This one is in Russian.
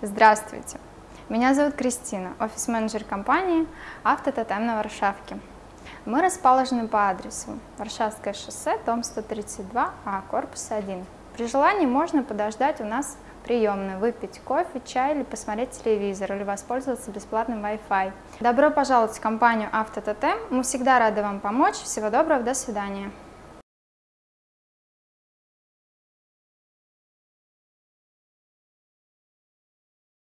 Здравствуйте! Меня зовут Кристина, офис-менеджер компании «Автототем» на Варшавке. Мы расположены по адресу Варшавское шоссе, дом 132А, а, корпус 1. При желании можно подождать у нас приемной, выпить кофе, чай или посмотреть телевизор, или воспользоваться бесплатным Wi-Fi. Добро пожаловать в компанию «Автототем». Мы всегда рады вам помочь. Всего доброго, до свидания.